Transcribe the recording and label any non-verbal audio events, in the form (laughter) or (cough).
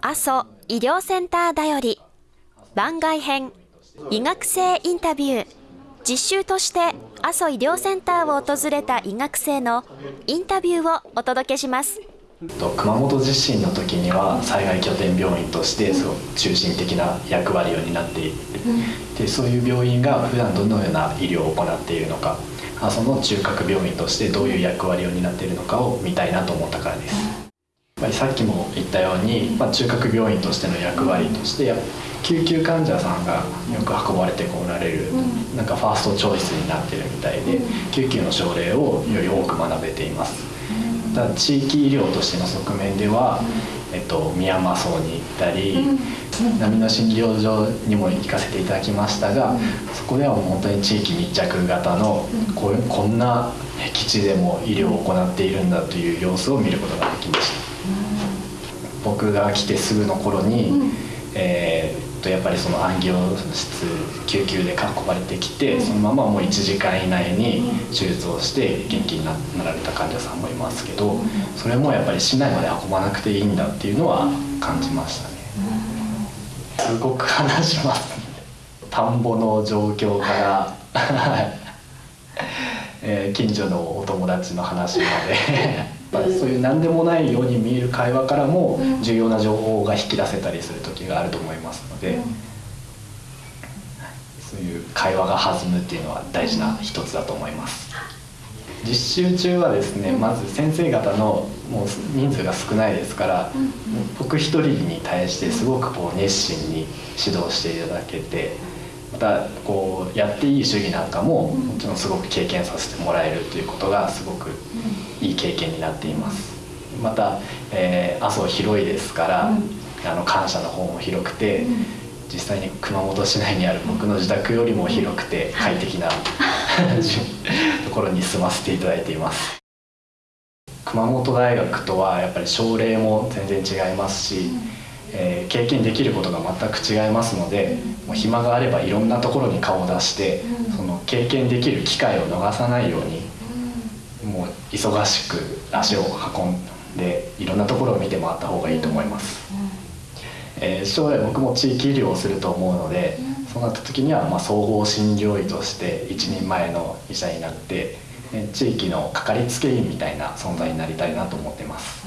阿蘇医療センターだより。番外編。医学生インタビュー。実習として阿蘇医療センターを訪れた医学生のインタビューをお届けします。熊本地震の時には災害拠点病院としてその中心的な役割を担っている、でそういう病院が普段どのような医療を行っているのか。阿蘇の中核病院としてどういう役割を担っているのかを見たいなと思ったからです。ぱりさっきも言ったように、まあ、中核病院としての役割として救急患者さんがよく運ばれてこられる、なんかファーストチョイスになってるみたいで救急の症例をより多く学べています。ただ地域医療としての側面では、えっと、宮間荘に行ったり、波の診療所にも行かせていただきましたがそこでは本当に地域密着型のこうこんな僻地でも医療を行っているんだという様子を見ることができました。僕が来てすぐの頃に、うん、えー、とやっぱりその安行室救急で囲まれてきて、うん、そのままもう1時間以内に手術をして元気になられた患者さんもいますけど、それもやっぱり市内まで運ばなくていいんだっていうのは感じましたね。すごく話します、田んぼの状況から (laughs) えー、近所のお友達の話まで。(laughs) そういう何でもないように見える会話からも重要な情報が引き出せたりする時があると思いますので、そういう会話が弾むっていうのは大事な一つだと思います。実習中はですねまず先生方のもう人数が少ないですから、僕一人に対してすごくこう熱心に指導していただけてまたこうやっていい主義なんかももちろんすごく経験させてもらえるということがすごくいい経験になっています。また、えー、阿蘇広いですから、あの感謝の方も広くて、実際に熊本市内にある僕の自宅よりも広くて快適な (laughs) ところに住ませていただいています。熊本大学とはやっぱり症例も全然違いますし、えー、経験できることが全く違いますので、もう暇があればいろんなところに顔を出して、その経験できる機会を逃さないようにもう忙しく足を運んでいろんなところを見て回った方がいいと思います、えー、将来僕も地域医療をすると思うので、そうなった時にはま総合診療医として一人前の医者になって地域のかかりつけ医みたいな存在になりたいなと思ってます